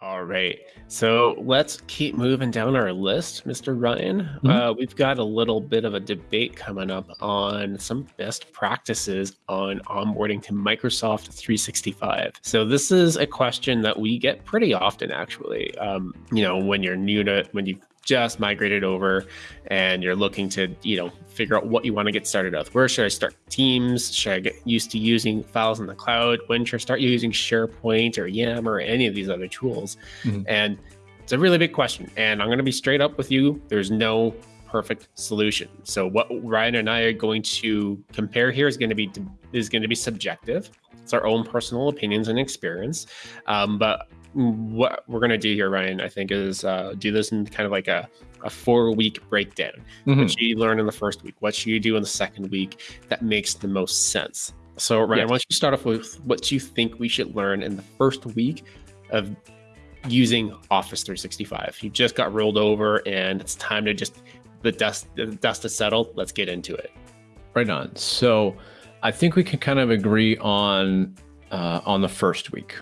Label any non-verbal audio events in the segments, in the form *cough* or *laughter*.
All right. So let's keep moving down our list, Mr. Ryan. Mm-hmm. Uh, we've got a little bit of a debate coming up on some best practices on onboarding to Microsoft 365. So this is a question that we get pretty often, actually. Um, you know, when you're new to, when you just migrated over and you're looking to, you know, figure out what you want to get started with. Where should I start Teams? Should I get used to using files in the cloud? When should I start using SharePoint or Yammer or any of these other tools? Mm-hmm. And it's a really big question. And I'm going to be straight up with you. There's no perfect solution. So what Ryan and I are going to compare here is going to be is going to be subjective. It's our own personal opinions and experience. Um, but what we're going to do here, Ryan, I think, is uh, do this in kind of like a, a four week breakdown. Mm-hmm. What should you learn in the first week? What should you do in the second week that makes the most sense? So, Ryan, yes. why don't you start off with what you think we should learn in the first week of using Office 365? You just got rolled over and it's time to just, the dust, the dust is settled. Let's get into it. Right on. So, I think we can kind of agree on uh, on the first week.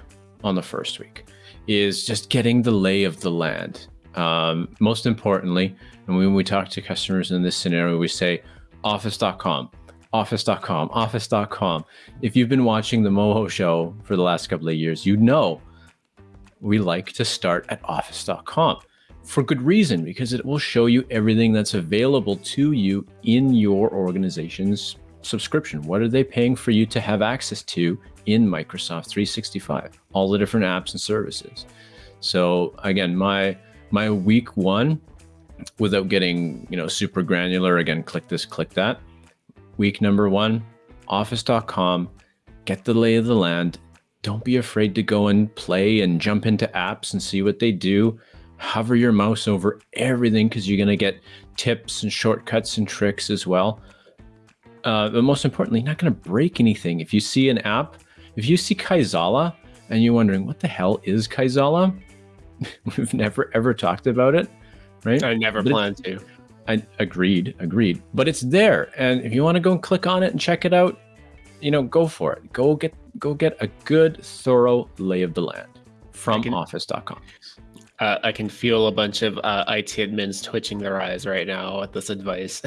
On the first week is just getting the lay of the land. Um, most importantly, and when we talk to customers in this scenario, we say office.com, office.com, office.com. If you've been watching the Moho show for the last couple of years, you know we like to start at office.com for good reason because it will show you everything that's available to you in your organization's subscription. What are they paying for you to have access to in Microsoft 365? All the different apps and services. So again, my my week one, without getting you know super granular, again, click this, click that. Week number one, Office.com. Get the lay of the land. Don't be afraid to go and play and jump into apps and see what they do. Hover your mouse over everything because you're going to get tips and shortcuts and tricks as well. Uh, but most importantly, not going to break anything. If you see an app, if you see Kaizala and you're wondering what the hell is Kaizala, *laughs* we've never ever talked about it, right? I never but planned to. I agreed, agreed. But it's there, and if you want to go and click on it and check it out, you know, go for it. Go get go get a good, thorough lay of the land from Office.com. Uh, I can feel a bunch of uh, IT admins twitching their eyes right now at this advice.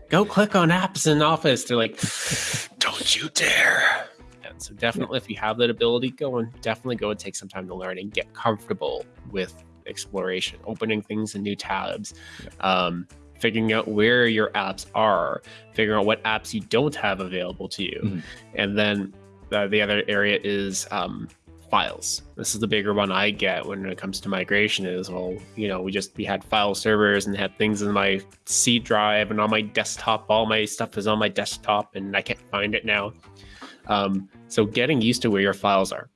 *laughs* Go click on apps in Office. They're like, don't you dare. And so definitely, if you have that ability, go and definitely go and take some time to learn and get comfortable with exploration, opening things in new tabs. Um, figuring out where your apps are, figuring out what apps you don't have available to you. Mm-hmm. And then uh, the other area is um, files. This is the bigger one I get when it comes to migration is well, you know, we just we had file servers and had things in my C drive and on my desktop. All my stuff is on my desktop and I can't find it now. Um, so getting used to where your files are.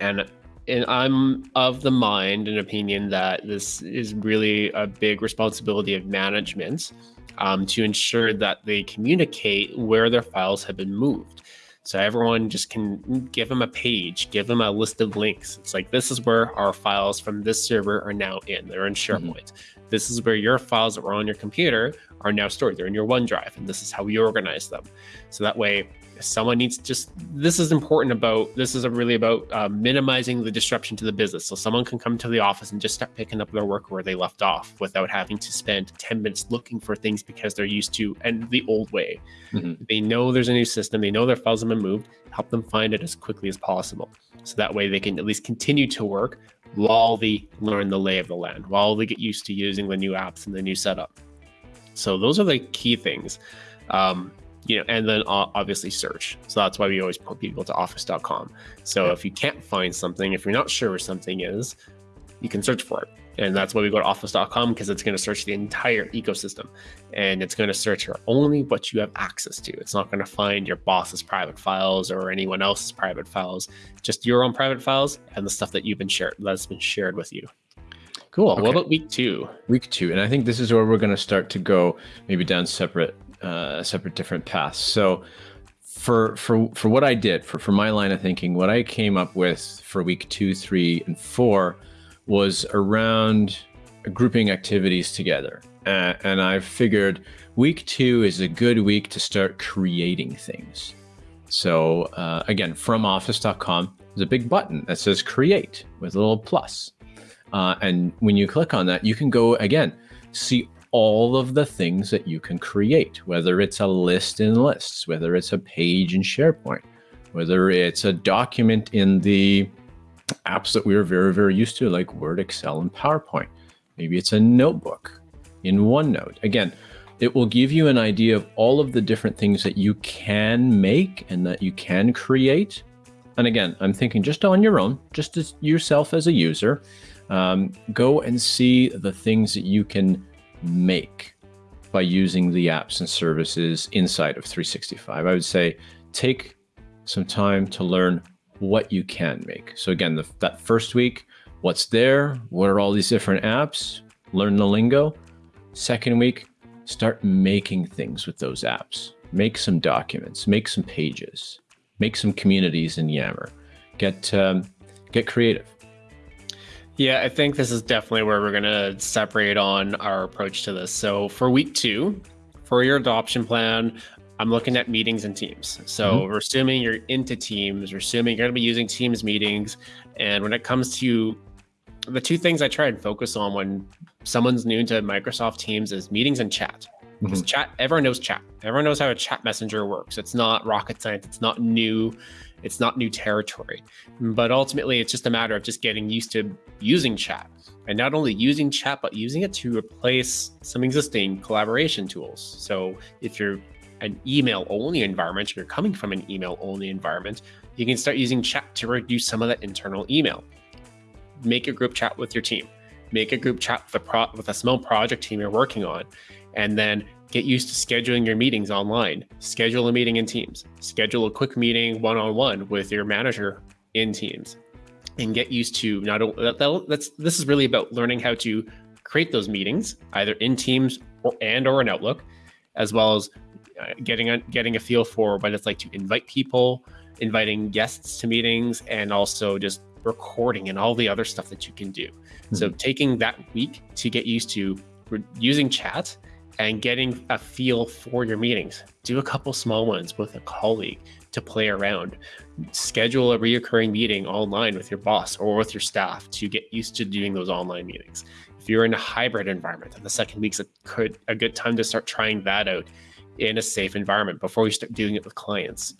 And and I'm of the mind and opinion that this is really a big responsibility of management um, to ensure that they communicate where their files have been moved. So everyone just can give them a page, give them a list of links. It's like, this is where our files from this server are now in. They're in mm-hmm. SharePoint. Mm-hmm. This is where your files that were on your computer are now stored. They're in your OneDrive, and this is how we organize them. So that way, someone needs just this is important about this is really about uh, minimizing the disruption to the business so someone can come to the office and just start picking up their work where they left off without having to spend 10 minutes looking for things because they're used to and the old way mm-hmm. they know there's a new system they know their files have been moved help them find it as quickly as possible so that way they can at least continue to work while they learn the lay of the land while they get used to using the new apps and the new setup so those are the key things um, you know, and then obviously search. So that's why we always put people to office.com. So yeah. if you can't find something, if you're not sure where something is, you can search for it. And that's why we go to office.com because it's going to search the entire ecosystem and it's going to search for only what you have access to. It's not going to find your boss's private files or anyone else's private files, just your own private files and the stuff that you've been shared that's been shared with you. Cool. Okay. What about week two? Week two. And I think this is where we're going to start to go maybe down separate uh, separate different paths. So for for for what I did for for my line of thinking, what I came up with for week two, three, and four was around grouping activities together, uh, and I figured week two is a good week to start creating things. So uh, again, from office.com, there's a big button that says create with a little plus. Uh, and when you click on that, you can go again, see all of the things that you can create, whether it's a list in lists, whether it's a page in SharePoint, whether it's a document in the apps that we are very, very used to, like Word, Excel, and PowerPoint. Maybe it's a notebook in OneNote. Again, it will give you an idea of all of the different things that you can make and that you can create. And again, I'm thinking just on your own, just as yourself as a user, um, go and see the things that you can make by using the apps and services inside of 365. I would say take some time to learn what you can make. So again, the, that first week, what's there? What are all these different apps? Learn the lingo. Second week, start making things with those apps. Make some documents, make some pages, make some communities in Yammer. Get um, get creative. Yeah, I think this is definitely where we're going to separate on our approach to this. So for week two, for your adoption plan, I'm looking at meetings and teams. So mm-hmm. we're assuming you're into teams, we're assuming you're going to be using teams meetings. And when it comes to the two things I try and focus on when someone's new to Microsoft Teams is meetings and chat. Because mm-hmm. chat, everyone knows chat. Everyone knows how a chat messenger works. It's not rocket science. It's not new. It's not new territory, but ultimately it's just a matter of just getting used to using chat and not only using chat, but using it to replace some existing collaboration tools. So if you're an email only environment, you're coming from an email only environment, you can start using chat to reduce some of that internal email. Make a group chat with your team, make a group chat with a, with a small project team you're working on, and then Get used to scheduling your meetings online. Schedule a meeting in Teams. Schedule a quick meeting one on one with your manager in Teams. And get used to not that, that's this is really about learning how to create those meetings either in Teams or and or in Outlook, as well as uh, getting a getting a feel for what it's like to invite people, inviting guests to meetings, and also just recording and all the other stuff that you can do. Mm-hmm. So taking that week to get used to using chat and getting a feel for your meetings. Do a couple small ones with a colleague to play around. Schedule a reoccurring meeting online with your boss or with your staff to get used to doing those online meetings. If you're in a hybrid environment, and the second week's a good, a good time to start trying that out in a safe environment before we start doing it with clients.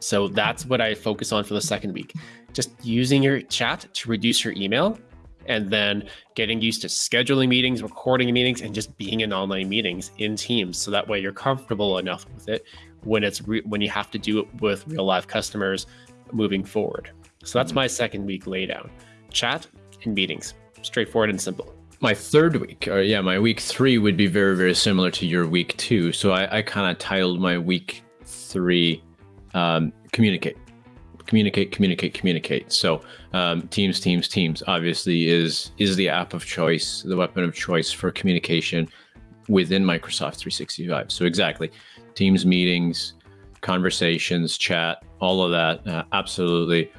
So that's what I focus on for the second week. Just using your chat to reduce your email and then getting used to scheduling meetings, recording meetings, and just being in online meetings in Teams. So that way you're comfortable enough with it when it's re- when you have to do it with real live customers moving forward. So that's mm-hmm. my second week laydown: chat and meetings, straightforward and simple. My third week, or yeah, my week three would be very very similar to your week two. So I, I kind of titled my week three um, communicate communicate, communicate, communicate. So um, Teams, Teams, Teams obviously is is the app of choice, the weapon of choice for communication within Microsoft 365. So exactly, Teams meetings, conversations, chat, all of that, uh, absolutely.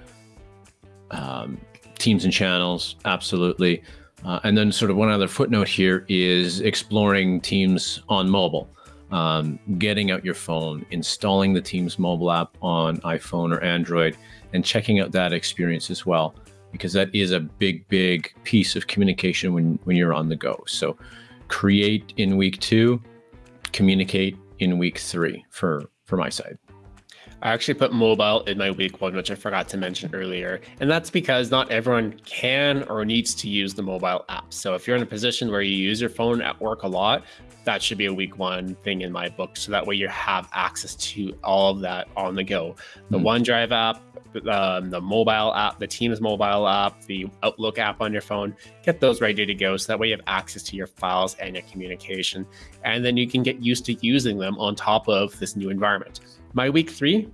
Um, teams and channels, absolutely. Uh, and then, sort of one other footnote here is exploring Teams on mobile um, getting out your phone, installing the Teams mobile app on iPhone or Android, and checking out that experience as well, because that is a big, big piece of communication when, when you're on the go. So create in week two, communicate in week three for, for my side. I actually put mobile in my week one, which I forgot to mention earlier. And that's because not everyone can or needs to use the mobile app. So if you're in a position where you use your phone at work a lot, that should be a week one thing in my book. So that way you have access to all of that on the go. The mm-hmm. OneDrive app, um, the mobile app, the Teams mobile app, the Outlook app on your phone, get those ready to go. So that way you have access to your files and your communication. And then you can get used to using them on top of this new environment. My week three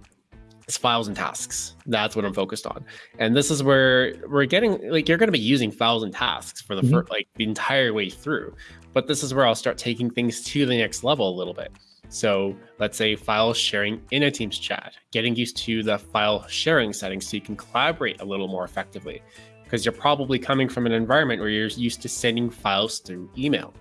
is files and tasks. That's what I'm focused on. And this is where we're getting like you're going to be using files and tasks for the mm-hmm. first, like the entire way through. But this is where I'll start taking things to the next level a little bit. So let's say file sharing in a Teams chat, getting used to the file sharing settings so you can collaborate a little more effectively. Because you're probably coming from an environment where you're used to sending files through email.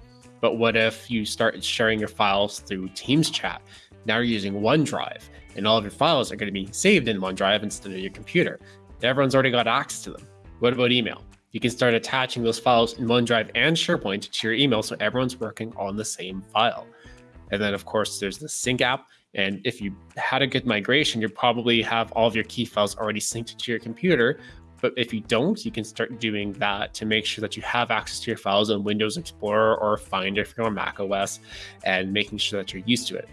But what if you start sharing your files through Teams chat? Now you're using OneDrive, and all of your files are going to be saved in OneDrive instead of your computer. Everyone's already got access to them. What about email? You can start attaching those files in OneDrive and SharePoint to your email so everyone's working on the same file. And then, of course, there's the sync app. And if you had a good migration, you probably have all of your key files already synced to your computer. But if you don't, you can start doing that to make sure that you have access to your files in Windows Explorer or Finder if you're on Mac OS and making sure that you're used to it.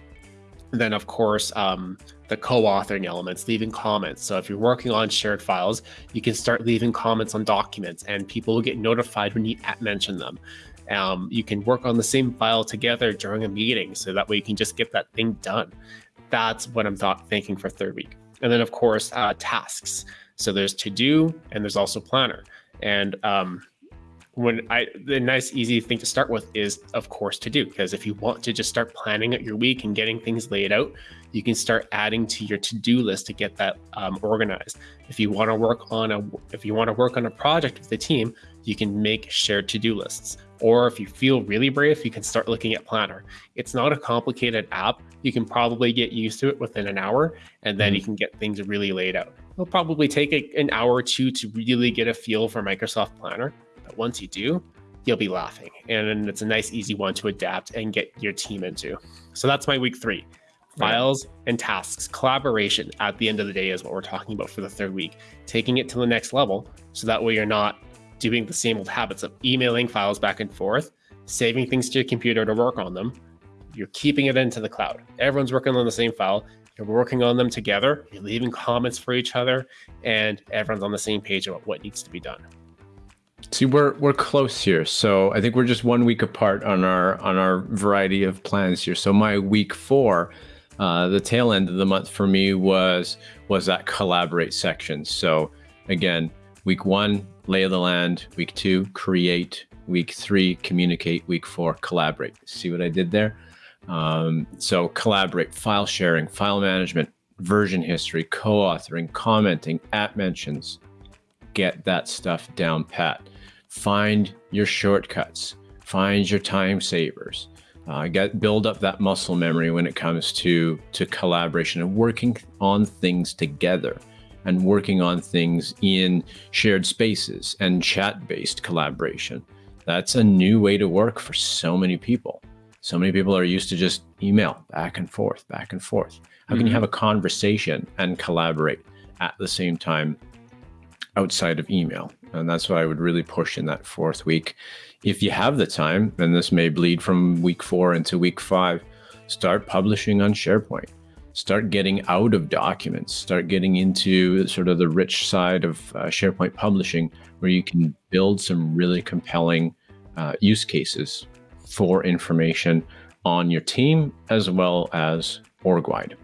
And then, of course, um, the co-authoring elements, leaving comments. So if you're working on shared files, you can start leaving comments on documents, and people will get notified when you mention them. Um, you can work on the same file together during a meeting, so that way you can just get that thing done. That's what I'm thought, thinking for third week. And then, of course, uh, tasks. So there's to do, and there's also planner. And um, when I the nice easy thing to start with is of course to do. Because if you want to just start planning out your week and getting things laid out you can start adding to your to-do list to get that um, organized. If you want to work on a if you want to work on a project with the team you can make shared to-do lists. Or if you feel really brave you can start looking at planner. It's not a complicated app. You can probably get used to it within an hour and then mm-hmm. you can get things really laid out. It'll probably take a, an hour or two to really get a feel for microsoft planner but once you do, you'll be laughing. And it's a nice, easy one to adapt and get your team into. So that's my week three. Files right. and tasks, collaboration at the end of the day is what we're talking about for the third week. Taking it to the next level so that way you're not doing the same old habits of emailing files back and forth, saving things to your computer to work on them. You're keeping it into the cloud. Everyone's working on the same file. You're working on them together. You're leaving comments for each other, and everyone's on the same page about what needs to be done. See, we're we're close here, so I think we're just one week apart on our on our variety of plans here. So my week four, uh, the tail end of the month for me was was that collaborate section. So again, week one, lay of the land. Week two, create. Week three, communicate. Week four, collaborate. See what I did there? Um, so collaborate, file sharing, file management, version history, co-authoring, commenting, at mentions. Get that stuff down pat find your shortcuts, find your time savers, uh, get build up that muscle memory when it comes to to collaboration and working on things together and working on things in shared spaces and chat-based collaboration. That's a new way to work for so many people. So many people are used to just email back and forth, back and forth. How can mm-hmm. you have a conversation and collaborate at the same time outside of email? And that's what I would really push in that fourth week. If you have the time, and this may bleed from week four into week five, start publishing on SharePoint. Start getting out of documents, start getting into sort of the rich side of uh, SharePoint publishing, where you can build some really compelling uh, use cases for information on your team as well as org wide.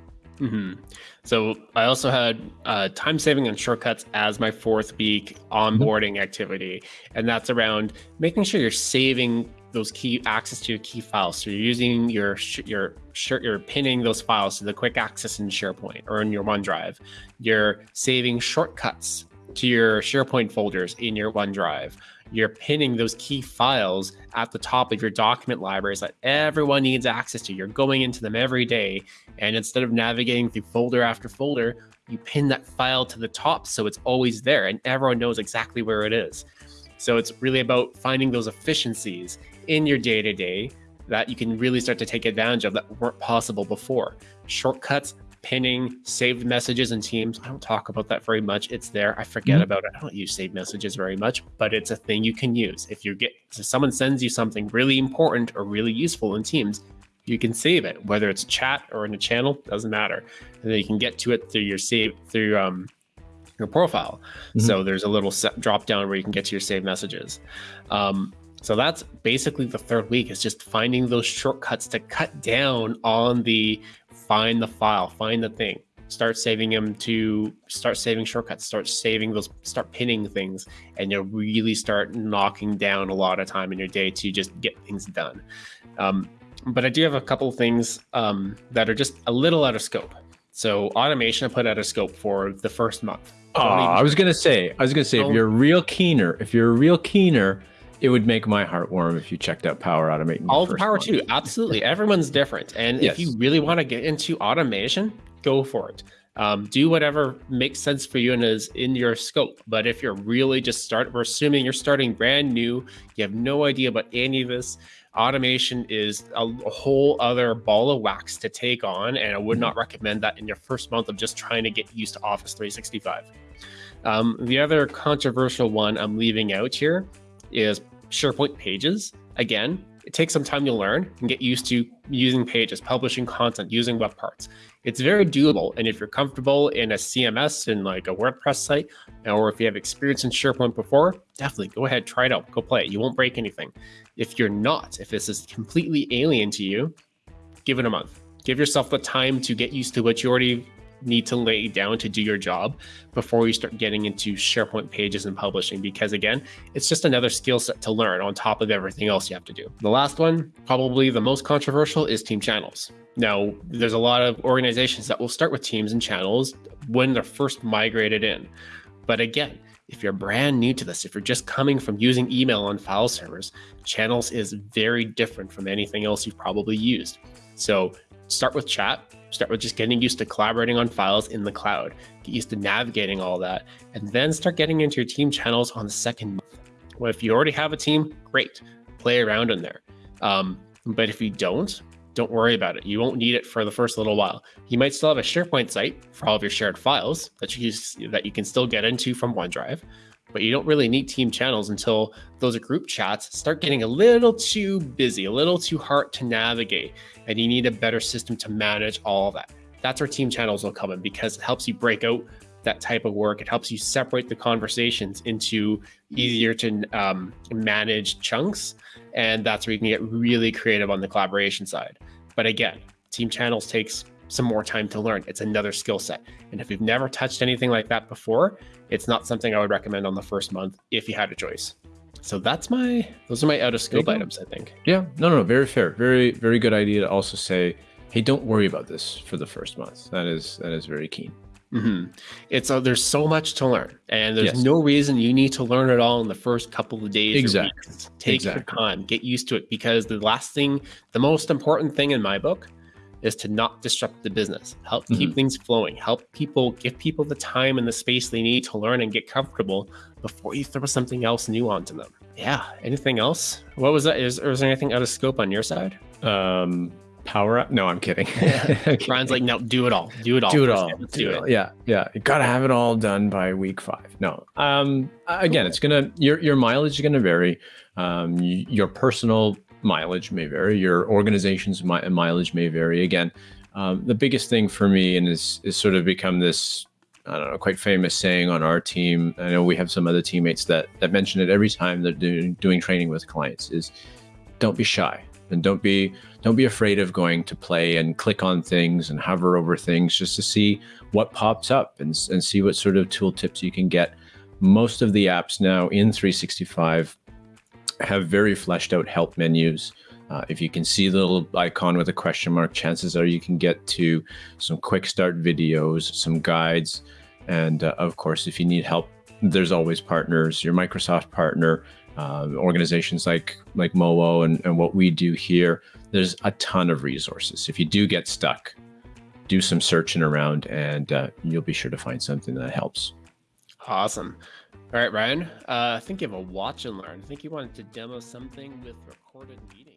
Mm-hmm. So I also had uh, time saving and shortcuts as my fourth week onboarding mm-hmm. activity, and that's around making sure you're saving those key access to your key files. So you're using your your you're pinning those files to the quick access in SharePoint or in your OneDrive. You're saving shortcuts to your SharePoint folders in your OneDrive you're pinning those key files at the top of your document libraries that everyone needs access to. You're going into them every day. And instead of navigating through folder after folder, you pin that file to the top so it's always there and everyone knows exactly where it is. So it's really about finding those efficiencies in your day to day that you can really start to take advantage of that weren't possible before. Shortcuts pinning saved messages in Teams. I don't talk about that very much. It's there. I forget mm-hmm. about it. I don't use saved messages very much, but it's a thing you can use. If you get if someone sends you something really important or really useful in Teams, you can save it, whether it's a chat or in a channel, doesn't matter. And then you can get to it through your save through um, your profile. Mm-hmm. So there's a little set, drop down where you can get to your saved messages. Um, so that's basically the third week is just finding those shortcuts to cut down on the find the file, find the thing, start saving them to start saving shortcuts, start saving those, start pinning things, and you'll really start knocking down a lot of time in your day to just get things done. Um, but I do have a couple of things um, that are just a little out of scope. So automation I put out of scope for the first month. Oh, I was gonna say, I was gonna say, if you're a real keener, if you're a real keener, it would make my heart warm if you checked out Power Automate. All the power month. too. Absolutely, everyone's different, and yes. if you really want to get into automation, go for it. Um, do whatever makes sense for you and is in your scope. But if you're really just start, we're assuming you're starting brand new, you have no idea about any of this. Automation is a, a whole other ball of wax to take on, and I would not recommend that in your first month of just trying to get used to Office 365. Um, the other controversial one I'm leaving out here is SharePoint Pages. Again, it takes some time to learn and get used to using pages, publishing content, using web parts. It's very doable. And if you're comfortable in a CMS and like a WordPress site, or if you have experience in SharePoint before, definitely go ahead, try it out, go play it. You won't break anything. If you're not, if this is completely alien to you, give it a month. Give yourself the time to get used to what you already need to lay down to do your job before you start getting into SharePoint pages and publishing. Because again, it's just another skill set to learn on top of everything else you have to do. The last one, probably the most controversial, is team channels. Now, there's a lot of organizations that will start with teams and channels when they're first migrated in. But again, if you're brand new to this, if you're just coming from using email on file servers, channels is very different from anything else you've probably used. So start with chat, start with just getting used to collaborating on files in the cloud, get used to navigating all that, and then start getting into your team channels on the second month. Well, if you already have a team, great, play around in there. Um, but if you don't, don't worry about it. You won't need it for the first little while. You might still have a SharePoint site for all of your shared files that you that you can still get into from OneDrive, but you don't really need team channels until those group chats start getting a little too busy, a little too hard to navigate, and you need a better system to manage all of that. That's where team channels will come in because it helps you break out that type of work. It helps you separate the conversations into easier to um, manage chunks. And that's where you can get really creative on the collaboration side. But again, team channels takes some more time to learn. It's another skill set. And if you've never touched anything like that before, it's not something I would recommend on the first month if you had a choice. So that's my those are my out of scope items, I think. Yeah, no, no, no, very fair. Very, very good idea to also say, hey, don't worry about this for the first month. That is that is very keen. Mm-hmm. It's uh, there's so much to learn, and there's yes. no reason you need to learn it all in the first couple of days. Exactly. Take exactly. your time, get used to it, because the last thing, the most important thing in my book, is to not disrupt the business. Help mm-hmm. keep things flowing. Help people, give people the time and the space they need to learn and get comfortable before you throw something else new onto them. Yeah. Anything else? What was that? Is, is there anything out of scope on your side? Um, power up? No, I'm kidding. *laughs* *laughs* Brian's like, no, do it all. Do it all. Do it all. Do, do it. Yeah, yeah. You gotta have it all done by week five. No. Um. Again, it's gonna your your mileage is gonna vary. Um. Your personal mileage may vary. Your organization's mi- mileage may vary. Again, um, the biggest thing for me and is is sort of become this I don't know, quite famous saying on our team. I know we have some other teammates that that mention it every time they're doing doing training with clients. Is don't be shy and don't be don't be afraid of going to play and click on things and hover over things just to see what pops up and, and see what sort of tool tips you can get most of the apps now in 365 have very fleshed out help menus uh, if you can see the little icon with a question mark chances are you can get to some quick start videos some guides and uh, of course if you need help there's always partners your microsoft partner uh, organizations like like Mowo and, and what we do here, there's a ton of resources. If you do get stuck, do some searching around and uh, you'll be sure to find something that helps. Awesome. All right, Ryan. Uh, I think you have a watch and learn. I think you wanted to demo something with recorded meetings.